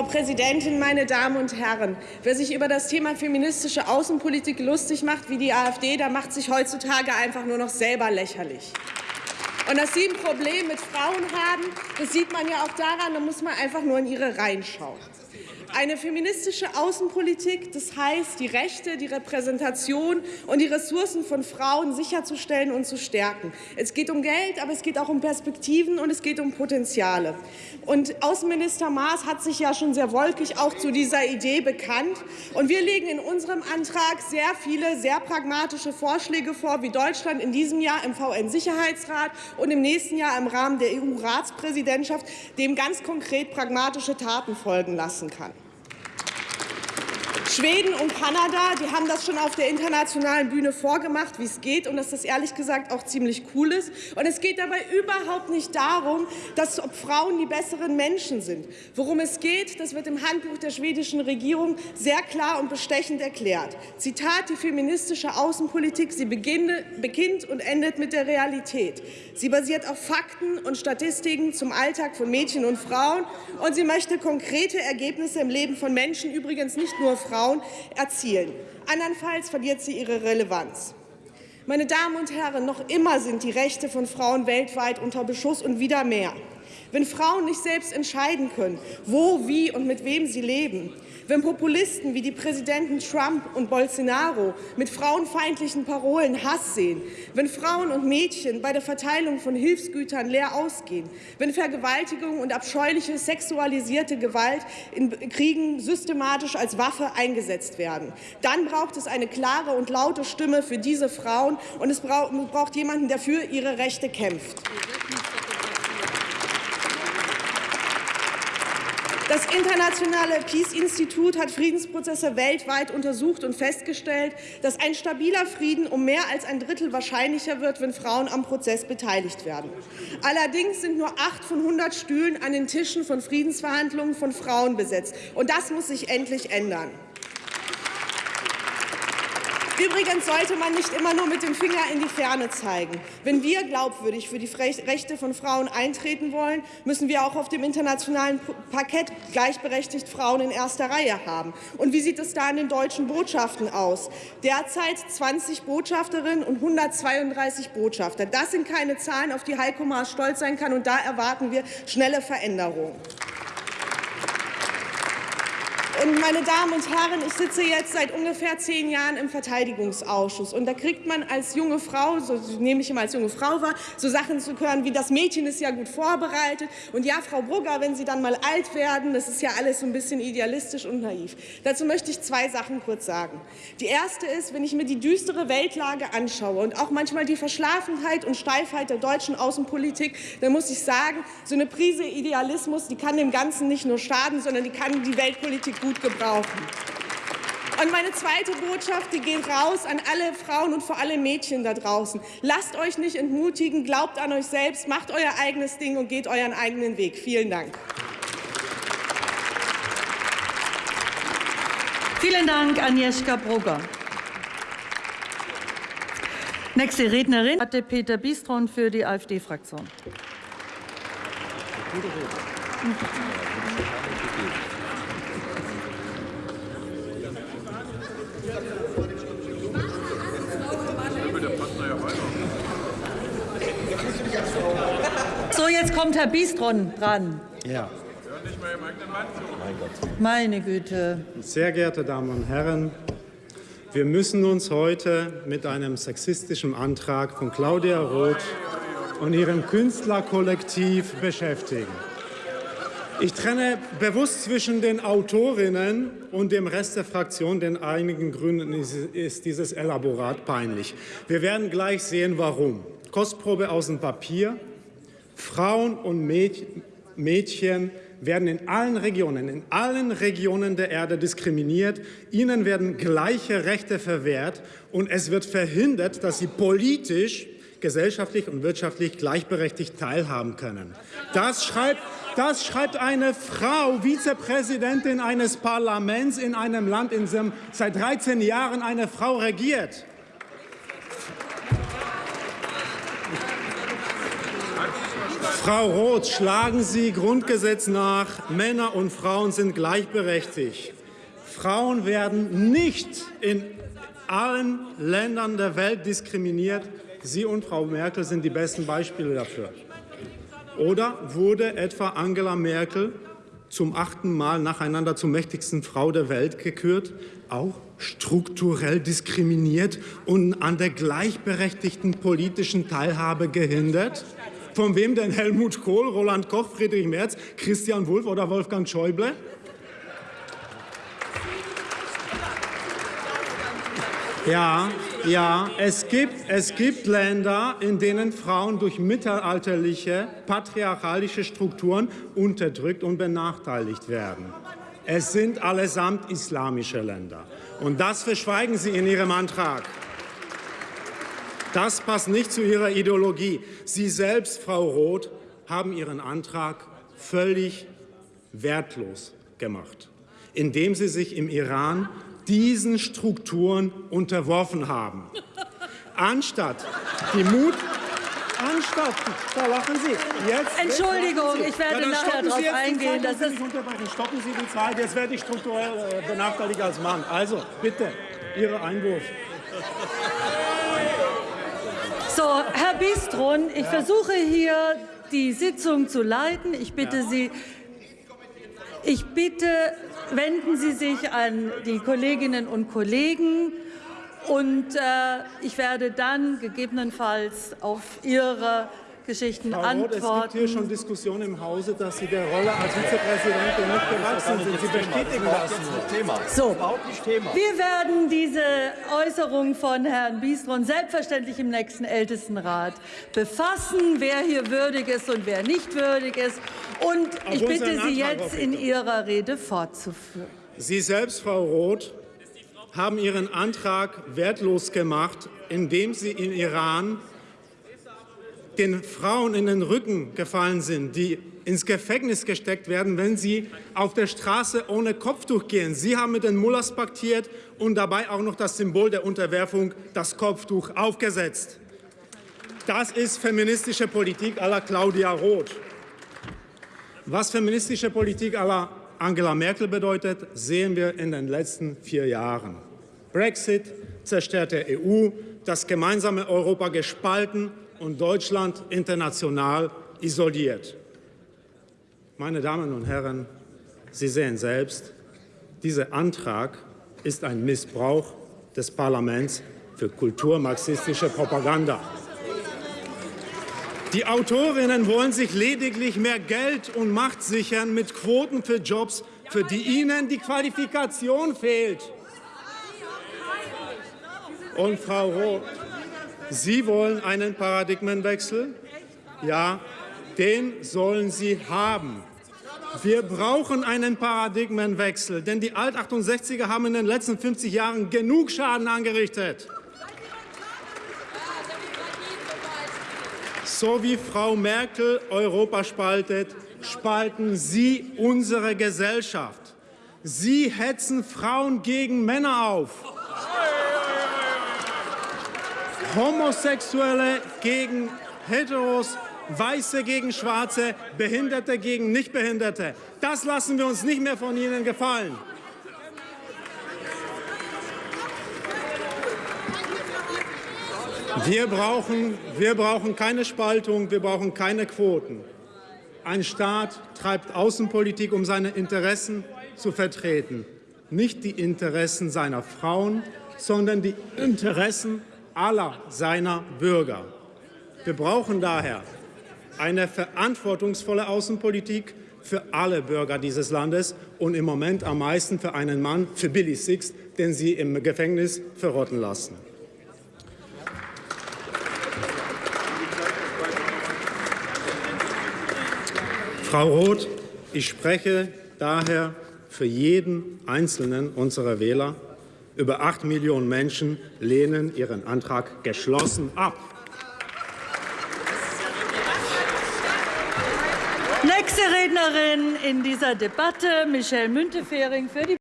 Frau Präsidentin, meine Damen und Herren! Wer sich über das Thema feministische Außenpolitik lustig macht wie die AfD, der macht sich heutzutage einfach nur noch selber lächerlich. Und dass Sie ein Problem mit Frauen haben, das sieht man ja auch daran, da muss man einfach nur in Ihre Reihen schauen. Eine feministische Außenpolitik, das heißt, die Rechte, die Repräsentation und die Ressourcen von Frauen sicherzustellen und zu stärken. Es geht um Geld, aber es geht auch um Perspektiven und es geht um Potenziale. Und Außenminister Maas hat sich ja schon sehr wolkig auch zu dieser Idee bekannt. Und wir legen in unserem Antrag sehr viele, sehr pragmatische Vorschläge vor, wie Deutschland in diesem Jahr im VN-Sicherheitsrat und im nächsten Jahr im Rahmen der EU-Ratspräsidentschaft dem ganz konkret pragmatische Taten folgen lassen kann. Schweden und Kanada, die haben das schon auf der internationalen Bühne vorgemacht, wie es geht, und dass das ehrlich gesagt auch ziemlich cool ist. Und es geht dabei überhaupt nicht darum, dass Frauen die besseren Menschen sind. Worum es geht, das wird im Handbuch der schwedischen Regierung sehr klar und bestechend erklärt. Zitat, die feministische Außenpolitik, sie beginnt und endet mit der Realität. Sie basiert auf Fakten und Statistiken zum Alltag von Mädchen und Frauen, und sie möchte konkrete Ergebnisse im Leben von Menschen, übrigens nicht nur Frauen, Frauen erzielen. Andernfalls verliert sie ihre Relevanz. Meine Damen und Herren, noch immer sind die Rechte von Frauen weltweit unter Beschuss und wieder mehr. Wenn Frauen nicht selbst entscheiden können, wo, wie und mit wem sie leben, wenn Populisten wie die Präsidenten Trump und Bolsonaro mit frauenfeindlichen Parolen Hass sehen, wenn Frauen und Mädchen bei der Verteilung von Hilfsgütern leer ausgehen, wenn Vergewaltigung und abscheuliche sexualisierte Gewalt in Kriegen systematisch als Waffe eingesetzt werden, dann braucht es eine klare und laute Stimme für diese Frauen, und es braucht jemanden, der für ihre Rechte kämpft. Das internationale Peace-Institut hat Friedensprozesse weltweit untersucht und festgestellt, dass ein stabiler Frieden um mehr als ein Drittel wahrscheinlicher wird, wenn Frauen am Prozess beteiligt werden. Allerdings sind nur acht von 100 Stühlen an den Tischen von Friedensverhandlungen von Frauen besetzt. Und das muss sich endlich ändern. Übrigens sollte man nicht immer nur mit dem Finger in die Ferne zeigen. Wenn wir glaubwürdig für die Rechte von Frauen eintreten wollen, müssen wir auch auf dem internationalen Parkett gleichberechtigt Frauen in erster Reihe haben. Und wie sieht es da in den deutschen Botschaften aus? Derzeit 20 Botschafterinnen und 132 Botschafter. Das sind keine Zahlen, auf die Heiko Maas stolz sein kann, und da erwarten wir schnelle Veränderungen. Und meine Damen und Herren, ich sitze jetzt seit ungefähr zehn Jahren im Verteidigungsausschuss. Und da kriegt man als junge Frau, so nehme ich immer als junge Frau wahr, so Sachen zu hören wie, das Mädchen ist ja gut vorbereitet. Und ja, Frau Brugger, wenn Sie dann mal alt werden, das ist ja alles so ein bisschen idealistisch und naiv. Dazu möchte ich zwei Sachen kurz sagen. Die erste ist, wenn ich mir die düstere Weltlage anschaue und auch manchmal die Verschlafenheit und Steifheit der deutschen Außenpolitik, dann muss ich sagen, so eine Prise Idealismus, die kann dem Ganzen nicht nur schaden, sondern die kann die Weltpolitik gut gut gebrauchen. Und meine zweite Botschaft, die geht raus an alle Frauen und vor allem Mädchen da draußen. Lasst euch nicht entmutigen, glaubt an euch selbst, macht euer eigenes Ding und geht euren eigenen Weg. Vielen Dank. Vielen Dank, Agnieszka Brugger. Nächste Rednerin hatte Peter Bistron für die AfD-Fraktion. So, jetzt kommt Herr Bistron dran. Ja. Meine Güte. Sehr geehrte Damen und Herren, wir müssen uns heute mit einem sexistischen Antrag von Claudia Roth und ihrem Künstlerkollektiv beschäftigen. Ich trenne bewusst zwischen den Autorinnen und dem Rest der Fraktion, denn einigen Gründen ist dieses Elaborat peinlich. Wir werden gleich sehen, warum. Kostprobe aus dem Papier. Frauen und Mädchen werden in allen Regionen, in allen Regionen der Erde diskriminiert. Ihnen werden gleiche Rechte verwehrt und es wird verhindert, dass sie politisch, gesellschaftlich und wirtschaftlich gleichberechtigt teilhaben können. Das schreibt das schreibt eine Frau, Vizepräsidentin eines Parlaments in einem Land, in dem seit 13 Jahren eine Frau regiert. Frau Roth, schlagen Sie Grundgesetz nach, Männer und Frauen sind gleichberechtigt. Frauen werden nicht in allen Ländern der Welt diskriminiert. Sie und Frau Merkel sind die besten Beispiele dafür. Oder wurde etwa Angela Merkel zum achten Mal nacheinander zur mächtigsten Frau der Welt gekürt, auch strukturell diskriminiert und an der gleichberechtigten politischen Teilhabe gehindert? Von wem denn Helmut Kohl, Roland Koch, Friedrich Merz, Christian Wulff oder Wolfgang Schäuble? Ja, ja, es gibt, es gibt Länder, in denen Frauen durch mittelalterliche, patriarchalische Strukturen unterdrückt und benachteiligt werden. Es sind allesamt islamische Länder. Und das verschweigen Sie in Ihrem Antrag. Das passt nicht zu Ihrer Ideologie. Sie selbst, Frau Roth, haben Ihren Antrag völlig wertlos gemacht, indem Sie sich im Iran diesen Strukturen unterworfen haben. Anstatt die Mut Anstatt, da lachen Sie. Jetzt, Entschuldigung, jetzt ich werde ja, nachher darauf eingehen. Zeit, Das ist Stoppen Sie die Zeit, jetzt werde ich strukturell äh, benachteiligt als Mann. Also, bitte, Ihr Einwurf. So, Herr Bistron, ich versuche hier die Sitzung zu leiten. Ich bitte. Sie, ich bitte, wenden Sie sich an die Kolleginnen und Kollegen. Und äh, ich werde dann gegebenenfalls auf Ihre Geschichten Frau antworten. Roth, es gibt hier schon Diskussionen im Hause, dass Sie der Rolle als Vizepräsidentin nicht gewachsen sind. Sie bestätigen das Thema. So, wir werden diese Äußerung von Herrn Biestron selbstverständlich im nächsten Ältestenrat befassen, wer hier würdig ist und wer nicht würdig ist. Und ich bitte Sie jetzt in Ihrer Rede fortzuführen. Sie selbst, Frau Roth, haben Ihren Antrag wertlos gemacht, indem Sie im Iran den Frauen in den Rücken gefallen sind, die ins Gefängnis gesteckt werden, wenn sie auf der Straße ohne Kopftuch gehen. Sie haben mit den Mullahs paktiert und dabei auch noch das Symbol der Unterwerfung, das Kopftuch, aufgesetzt. Das ist feministische Politik à la Claudia Roth. Was feministische Politik à la Angela Merkel bedeutet, sehen wir in den letzten vier Jahren. Brexit, zerstörte EU, das gemeinsame Europa gespalten und Deutschland international isoliert. Meine Damen und Herren, Sie sehen selbst, dieser Antrag ist ein Missbrauch des Parlaments für kulturmarxistische Propaganda. Die Autorinnen wollen sich lediglich mehr Geld und Macht sichern mit Quoten für Jobs, für die ihnen die Qualifikation fehlt. Und Frau Roth, Sie wollen einen Paradigmenwechsel? Ja, den sollen Sie haben. Wir brauchen einen Paradigmenwechsel, denn die Alt-68er haben in den letzten 50 Jahren genug Schaden angerichtet. So wie Frau Merkel Europa spaltet, spalten Sie unsere Gesellschaft. Sie hetzen Frauen gegen Männer auf. Homosexuelle gegen Heteros, Weiße gegen Schwarze, Behinderte gegen Nichtbehinderte. Das lassen wir uns nicht mehr von Ihnen gefallen. Wir brauchen, wir brauchen keine Spaltung, wir brauchen keine Quoten. Ein Staat treibt Außenpolitik, um seine Interessen zu vertreten. Nicht die Interessen seiner Frauen, sondern die Interessen aller seiner Bürger. Wir brauchen daher eine verantwortungsvolle Außenpolitik für alle Bürger dieses Landes und im Moment am meisten für einen Mann, für Billy Six, den Sie im Gefängnis verrotten lassen. Frau Roth, ich spreche daher für jeden einzelnen unserer Wähler. Über acht Millionen Menschen lehnen ihren Antrag geschlossen ab. Nächste Rednerin in dieser Debatte, Michelle Müntefering für die